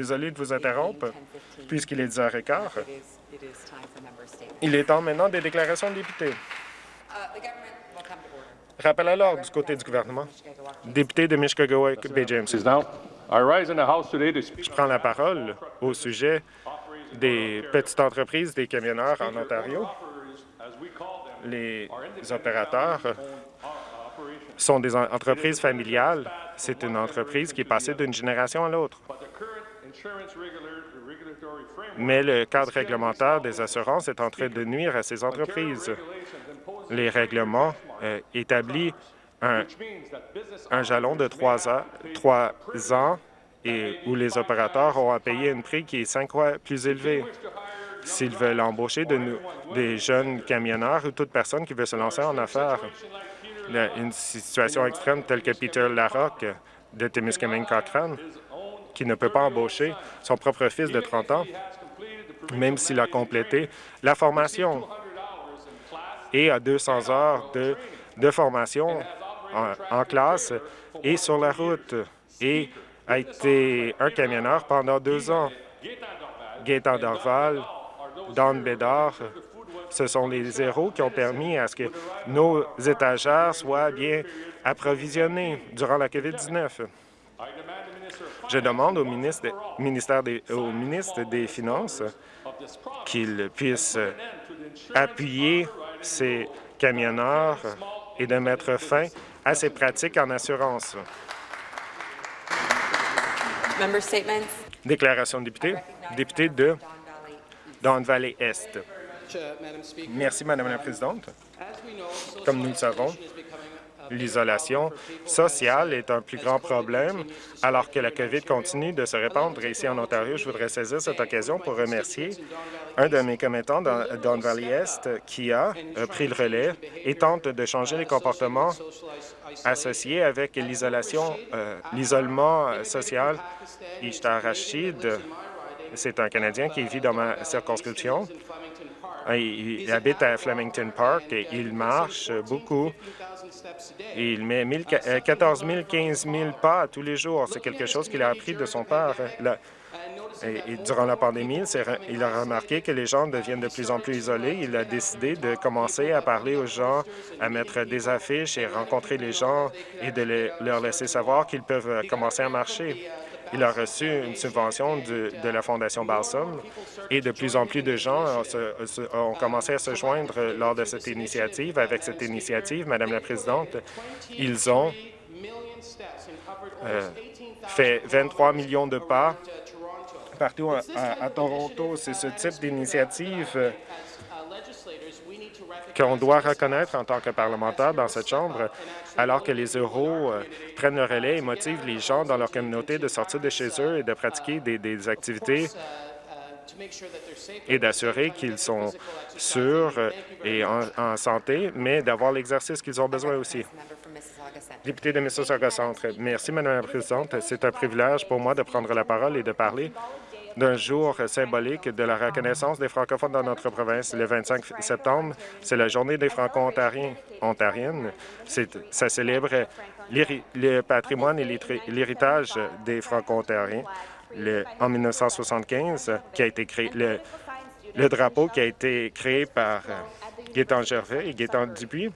Désolé de vous interrompre, puisqu'il est 10h15. Il est temps maintenant des déclarations de députés. Rappel à l'ordre du côté du gouvernement. Député de Mishkagawa, Bay James. Je prends la parole au sujet des petites entreprises des camionneurs en Ontario. Les opérateurs sont des entreprises familiales. C'est une entreprise qui est passée d'une génération à l'autre. Mais le cadre réglementaire des assurances est en train de nuire à ces entreprises. Les règlements euh, établissent un, jalon de trois ans, trois ans et où les opérateurs ont à payer un prix qui est cinq fois plus élevé. S'ils veulent embaucher de des jeunes camionneurs ou toute personne qui veut se lancer en affaires, une situation extrême telle que Peter Larocque de Témiscamingue Cochrane, qui ne peut pas embaucher son propre fils de 30 ans, même s'il a complété la formation et a 200 heures de, formation en, classe et sur la route et a été un camionneur pendant deux ans. Gaétan Dorval, Don Bédard, ce sont les héros qui ont permis à ce que nos étagères soient bien approvisionnées durant la COVID-19. Je demande au ministre, ministère des, au ministre des Finances qu'il puisse appuyer ces camionneurs et de mettre fin à ces pratiques en assurance. Déclaration de député. Député de Don Valley Est. Merci, Madame la Présidente. Comme nous le savons, l'isolation sociale est un plus grand problème alors que la COVID continue de se répandre. Ici en Ontario, je voudrais saisir cette occasion pour remercier un de mes commettants dans Don Valley Est qui a pris le relais et tente de changer les comportements associés avec l'isolation, euh, l'isolement social. Ishtar Rashid, c'est un Canadien qui vit dans ma circonscription. Il habite à Flemington Park et il marche beaucoup il met 14 000, 15 000 pas tous les jours. C'est quelque chose qu'il a appris de son père. Et, durant la pandémie, il a remarqué que les gens deviennent de plus en plus isolés. Il a décidé de commencer à parler aux gens, à mettre des affiches et rencontrer les gens et de leur laisser savoir qu'ils peuvent commencer à marcher. Il a reçu une subvention de, la Fondation Balsam et de plus en plus de gens ont, commencé à se joindre lors de cette initiative. Avec cette initiative, Madame la Présidente, ils ont euh, fait 23 millions de pas partout à Toronto. C'est ce type d'initiative qu'on doit reconnaître en tant que parlementaire dans cette Chambre, alors que les euros euh, prennent le relais et motivent les gens dans leur communauté de sortir de chez eux et de pratiquer des, activités et d'assurer qu'ils sont sûrs et en, santé, mais d'avoir l'exercice qu'ils ont besoin aussi. Député de Mississauga Centre, merci, Madame la Présidente. C'est un privilège pour moi de prendre la parole et de parler d'un jour symbolique de la reconnaissance des francophones dans notre province. Le 25 septembre, c'est la journée des franco-ontariens. Ontariennes. Ça célèbre le patrimoine et l'héritage des franco-ontariens. En 1975, qui a été créé, le, drapeau qui a été créé par euh, Gaétan Gervais et Gaétan Dupuis.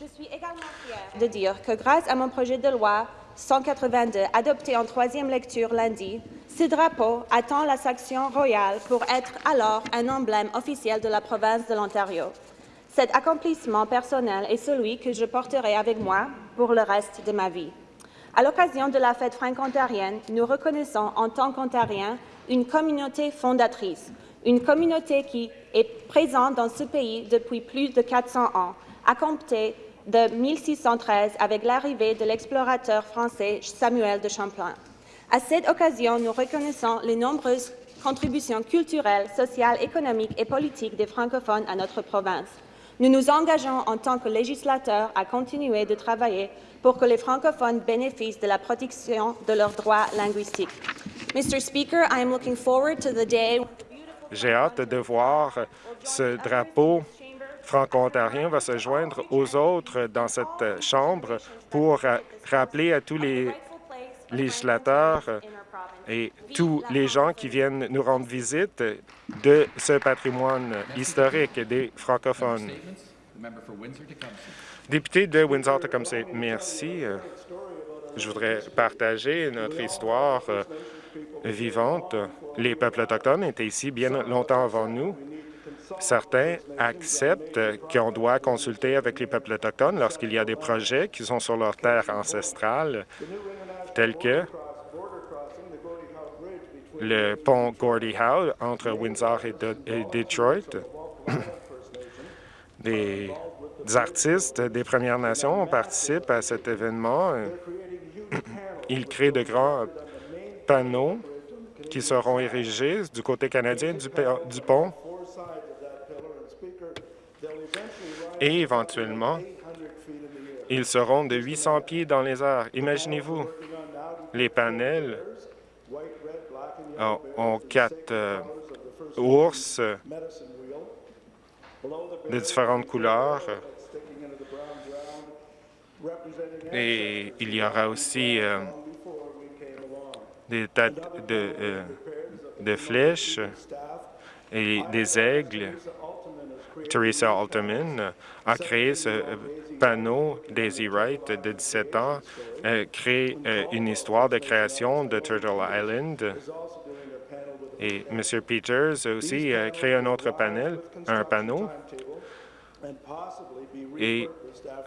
Je suis également fière de dire que grâce à mon projet de loi 182 adopté en troisième lecture lundi, ce drapeau attend la section royale pour être alors un emblème officiel de la province de l'Ontario. Cet accomplissement personnel est celui que je porterai avec moi pour le reste de ma vie. À l'occasion de la fête franco-ontarienne, nous reconnaissons en tant qu'Ontariens une communauté fondatrice, une communauté qui est présente dans ce pays depuis plus de 400 ans, à compter de 1613 avec l'arrivée de l'explorateur français Samuel de Champlain. À cette occasion, nous reconnaissons les nombreuses contributions culturelles, sociales, économiques et politiques des francophones à notre province. Nous nous engageons en tant que législateurs à continuer de travailler pour que les francophones bénéficient de la protection de leurs droits linguistiques. Mr. Speaker, I am looking forward to the day J'ai hâte de voir ce drapeau franco-ontarien va se joindre aux autres dans cette Chambre pour rappeler à tous les législateurs et tous les gens qui viennent nous rendre visite de ce patrimoine historique des francophones. Député de Windsor-Tecumseh, merci. Je voudrais partager notre histoire euh, vivante. Les peuples autochtones étaient ici bien longtemps avant nous. Certains acceptent qu'on doit consulter avec les peuples autochtones lorsqu'il y a des projets qui sont sur leur terre ancestrale, tels que le pont Gordie Howe entre Windsor et, Detroit. des artistes des Premières Nations participent à cet événement. Ils créent de grands panneaux qui seront érigés du côté canadien du, du pont et éventuellement, ils seront de 800 pieds dans les airs. Imaginez-vous, les panels ont, quatre euh, ours de différentes couleurs. Et il y aura aussi euh, des têtes euh, de flèches et des aigles. Teresa Alterman a créé ce panneau, Daisy Wright, de 17 ans, crée une histoire de création de Turtle Island et M. Peters a aussi euh, créé un autre panel, un panneau, et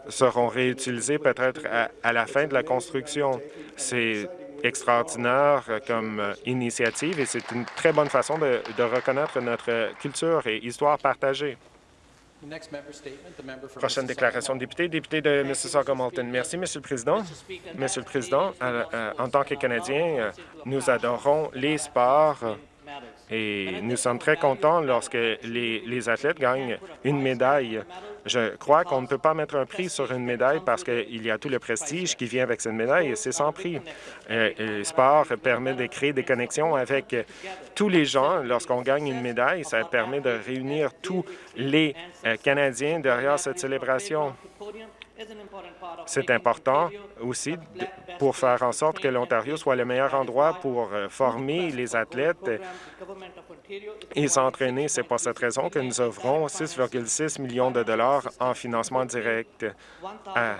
seront réutilisés peut-être à, la fin de la construction. C'est extraordinaire comme euh, initiative et c'est une très bonne façon de, reconnaître notre culture et histoire partagée. Prochaine déclaration de député, député de Mississauga-Malton. Merci, Monsieur le Président. Monsieur le Président, euh, en tant que Canadiens, nous adorons les sports et nous sommes très contents lorsque les, athlètes gagnent une médaille. Je crois qu'on ne peut pas mettre un prix sur une médaille parce qu'il y a tout le prestige qui vient avec cette médaille et c'est sans prix. Euh, le sport permet de créer des connexions avec tous les gens. Lorsqu'on gagne une médaille, ça permet de réunir tous les euh, Canadiens derrière cette célébration. C'est important aussi pour faire en sorte que l'Ontario soit le meilleur endroit pour euh, former les athlètes et s'entraîner. C'est pour cette raison que nous offrons 6,6 millions de dollars en financement direct à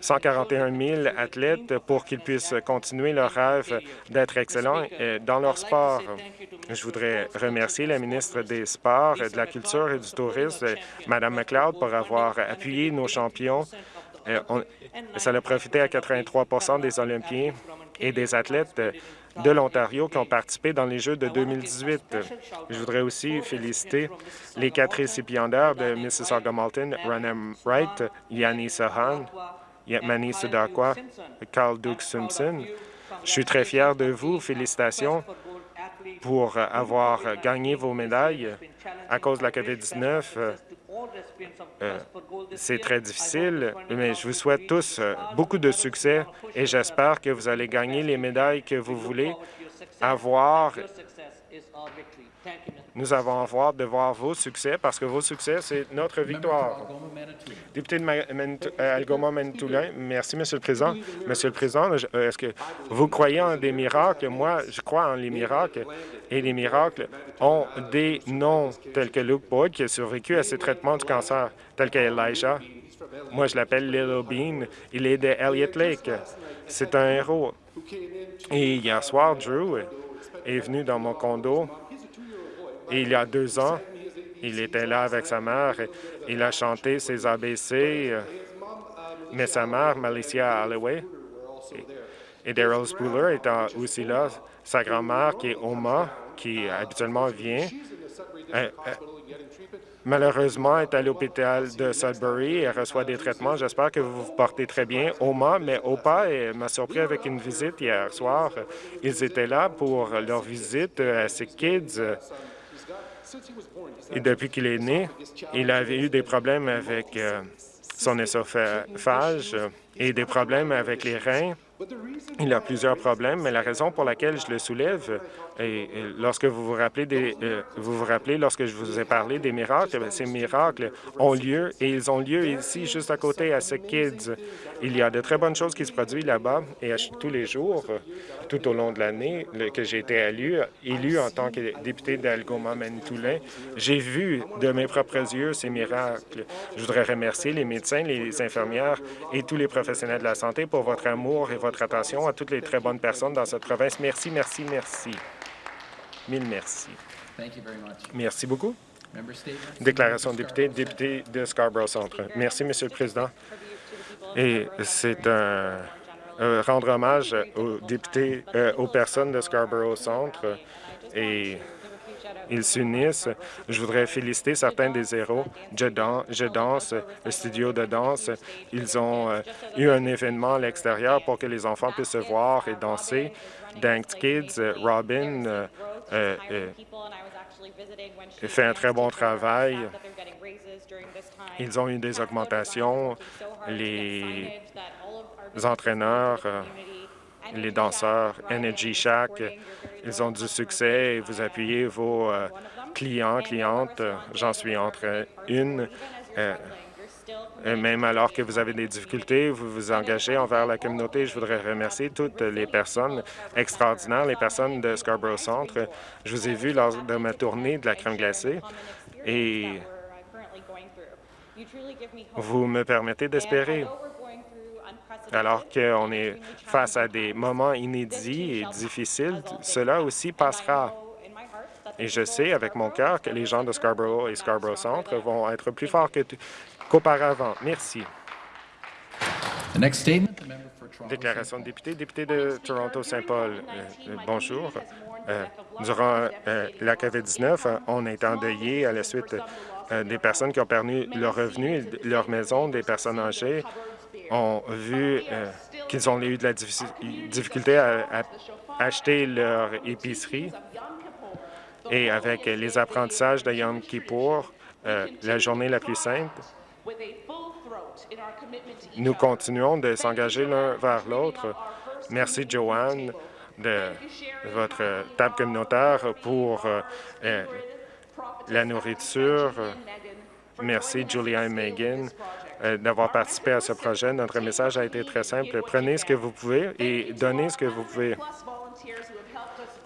141 000 athlètes pour qu'ils puissent continuer leur rêve d'être excellents dans leur sport. Je voudrais remercier la ministre des Sports, de la Culture et du Tourisme, Mme McLeod, pour avoir appuyé nos champions. Euh, ça a profité à 83% des Olympiens et des athlètes de l'Ontario qui ont participé dans les Jeux de 2018. Je voudrais aussi féliciter les quatre récipiendaires de Mississauga-Malton, Ronan Wright, Yanni Sahan, Mani Sudakwa, Carl Duke Simpson. Je suis très fier de vous. Félicitations pour avoir gagné vos médailles à cause de la COVID-19. C'est très difficile, mais je vous souhaite tous euh, beaucoup de succès et j'espère que vous allez gagner les médailles que vous voulez avoir nous avons hâte de voir vos succès parce que vos succès, c'est notre victoire. Député de euh, Algoma merci, Monsieur le Président. Monsieur le Président, euh, est-ce que vous croyez en des miracles? Moi, je crois en les miracles et les miracles ont des noms tels que Luke Boyd qui a survécu à ses traitements du cancer, tels que Elijah. Moi, je l'appelle Little Bean. Il est de Elliott Lake. C'est un héros. Et hier soir, Drew est venu dans mon condo et il y a deux ans, il était là avec sa mère. Il a chanté ses ABC, euh, mais sa mère, Malicia Alloway, et, Daryl Spooler étant aussi là. Sa grand-mère, qui est Oma, qui habituellement vient, euh, euh, malheureusement est à l'hôpital de Sudbury et reçoit des traitements. J'espère que vous vous portez très bien. Oma, mais Opa m'a surpris avec une visite hier soir. Ils étaient là pour leur visite à ses kids. Et depuis qu'il est né, il avait eu des problèmes avec euh, son œsophage et des problèmes avec les reins Il y a plusieurs problèmes, mais la raison pour laquelle je le soulève, et, lorsque vous vous rappelez des, euh, vous vous rappelez lorsque je vous ai parlé des miracles, ben, ces miracles ont lieu et ils ont lieu ici, juste à côté, à ce Kids. Il y a de très bonnes choses qui se produisent là-bas et tous les jours, tout au long de l'année que j'ai été élu, élu en tant que député d'Algoma Manitoulin, j'ai vu de mes propres yeux ces miracles. Je voudrais remercier les médecins, les infirmières et tous les professionnels de la santé pour votre amour et votre attention à toutes les très bonnes personnes dans cette province. Merci, merci, merci. Mille merci. Merci beaucoup. Déclaration de député, député de Scarborough Centre. Merci, Monsieur le Président. Et c'est un rendre hommage aux députés, euh, aux personnes de Scarborough Centre et ils s'unissent. Je voudrais féliciter certains des héros. Je, danse, le studio de danse. Ils ont euh, eu un événement à l'extérieur pour que les enfants puissent se voir et danser. Dance Kids, euh, Robin euh, fait un très bon travail. Ils ont eu des augmentations. Les entraîneurs les danseurs Energy Shack. Ils ont du succès et vous appuyez vos euh, clients, clientes. J'en suis entre une. Euh, même alors que vous avez des difficultés, vous vous engagez envers la communauté. Je voudrais remercier toutes les personnes extraordinaires, les personnes de Scarborough Centre. Je vous ai vu lors de ma tournée de la crème glacée et vous me permettez d'espérer alors qu'on est face à des moments inédits et difficiles, cela aussi passera. Et je sais avec mon cœur que les gens de Scarborough et Scarborough Centre vont être plus forts qu'auparavant. Merci. Déclaration de député, député de Toronto-Saint-Paul. Euh, euh, bonjour. Euh, durant la COVID-19, on est endeuillé à la suite des personnes qui ont perdu leurs revenus, leur maison, des personnes âgées, ont vu euh, qu'ils ont eu de la difficulté à, acheter leur épicerie. Et avec les apprentissages de Yom Kippour, euh, la journée la plus simple, nous continuons de s'engager l'un vers l'autre. Merci, Joanne, de votre table communautaire pour euh, la nourriture. Merci, Julia et Megan, euh, d'avoir participé à ce projet. Notre message a été très simple. Prenez ce que vous pouvez et donnez ce que vous pouvez.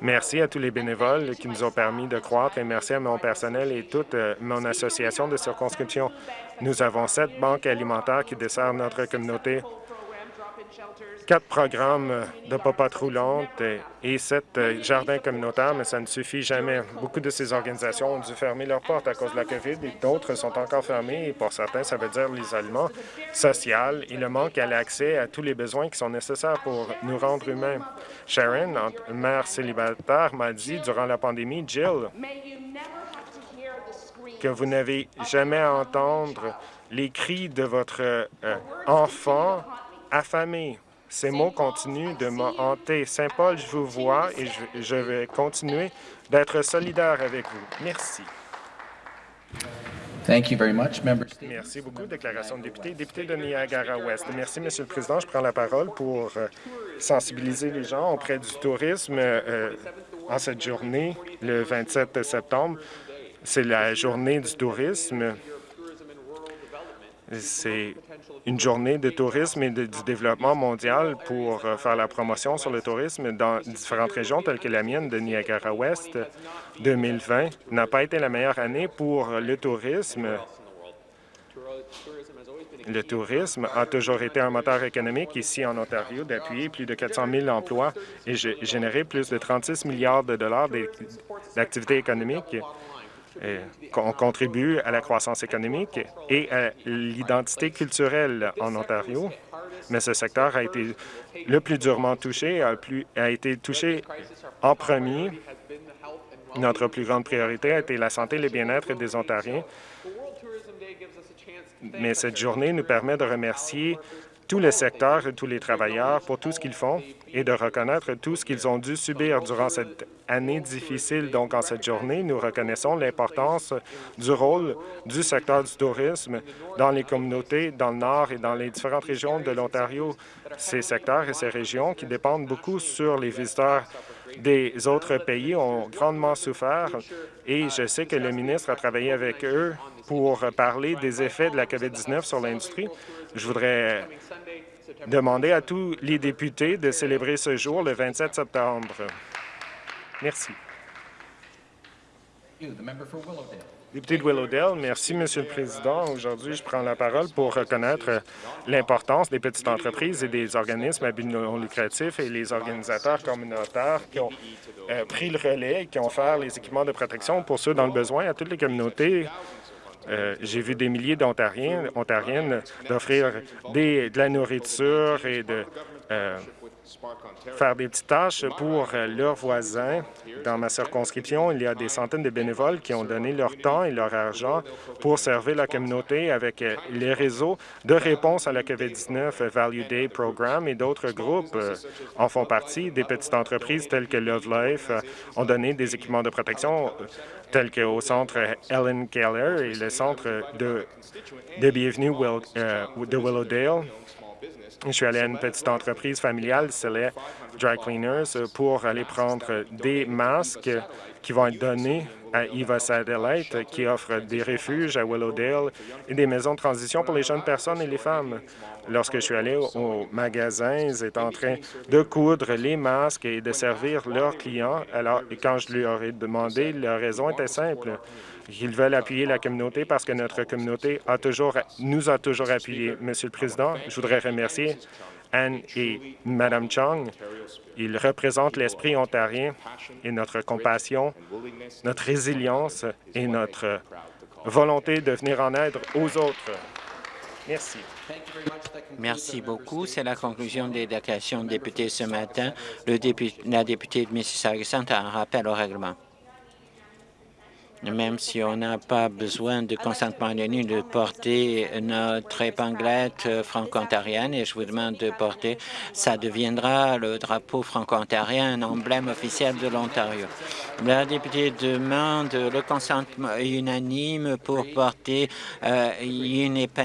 Merci à tous les bénévoles qui nous ont permis de croître et merci à mon personnel et toute euh, mon association de circonscription. Nous avons sept banques alimentaires qui desservent notre communauté quatre programmes de popotes roulantes et sept euh, jardins communautaires, mais ça ne suffit jamais. Beaucoup de ces organisations ont dû fermer leurs portes à cause de la COVID et d'autres sont encore fermées. Pour certains, ça veut dire l'isolement social et le manque à l'accès à tous les besoins qui sont nécessaires pour nous rendre humains. Sharon, mère célibataire, m'a dit durant la pandémie, Jill, que vous n'avez jamais à entendre les cris de votre euh, enfant affamé. Ces mots continuent de me hanter. Saint-Paul, je vous vois et je, vais continuer d'être solidaire avec vous. Merci. Merci beaucoup. Déclaration de député. Député de Niagara-Ouest. Merci, Monsieur le Président. Je prends la parole pour euh, sensibiliser les gens auprès du tourisme euh, en cette journée, le 27 septembre. C'est la journée du tourisme. C'est une journée de tourisme et de, du développement mondial pour euh, faire la promotion sur le tourisme dans différentes régions telles que la mienne de Niagara-Ouest. 2020 n'a pas été la meilleure année pour le tourisme. Le tourisme a toujours été un moteur économique ici en Ontario d'appuyer plus de 400 000 emplois et générer plus de 36 milliards de dollars d'activités économiques on contribue à la croissance économique et à l'identité culturelle en Ontario, mais ce secteur a été le plus durement touché, a, a été touché en premier. Notre plus grande priorité a été la santé et le bien-être des Ontariens, mais cette journée nous permet de remercier tous les secteurs et tous les travailleurs pour tout ce qu'ils font et de reconnaître tout ce qu'ils ont dû subir durant cette année difficile. Donc, en cette journée, nous reconnaissons l'importance du rôle du secteur du tourisme dans les communautés dans le Nord et dans les différentes régions de l'Ontario. Ces secteurs et ces régions qui dépendent beaucoup sur les visiteurs des autres pays ont grandement souffert et je sais que le ministre a travaillé avec eux pour parler des effets de la COVID-19 sur l'industrie. Je voudrais demander à tous les députés de célébrer ce jour le 27 septembre. Merci. Député de Willowdale, merci, Monsieur le Président. Aujourd'hui, je prends la parole pour reconnaître l'importance des petites entreprises et des organismes à but non lucratif et les organisateurs communautaires qui ont euh, pris le relais et qui ont fait les équipements de protection pour ceux dans le besoin à toutes les communautés euh, j'ai vu des milliers d'Ontariens, Ontariennes d'offrir de la nourriture et de euh, faire des petites tâches pour euh, leurs voisins. Dans ma circonscription, il y a des centaines de bénévoles qui ont donné leur temps et leur argent pour servir la communauté avec les réseaux de réponse à la COVID-19, Value Day Programme et d'autres groupes en font partie. Des petites entreprises telles que Love Life ont donné des équipements de protection tels qu'au centre Ellen Keller et le centre de, de bienvenue euh, de Willowdale. Je suis allé à une petite entreprise familiale, c'est les Dry Cleaners, pour aller prendre des masques qui vont être donnés à Eva Satellite, qui offre des refuges à Willowdale et des maisons de transition pour les jeunes personnes et les femmes. Lorsque je suis allé au magasin, ils étaient en train de coudre les masques et de servir leurs clients. Alors, quand je leur ai demandé, leur raison était simple. Ils veulent appuyer la communauté parce que notre communauté nous a toujours appuyés. Monsieur le Président, je voudrais remercier Anne et Mme Chong. Ils représentent l'esprit ontarien et notre compassion, notre résilience et notre volonté de venir en aide aux autres. Merci. Merci beaucoup. C'est la conclusion des déclarations de députés ce matin. La députée de Mississauga a un rappel au règlement même si on n'a pas besoin de consentement unanime de porter notre épinglette franco-ontarienne et je vous demande de porter, ça deviendra le drapeau franco-ontarien, un emblème officiel de l'Ontario. La députée demande le consentement unanime pour porter euh, une épinglette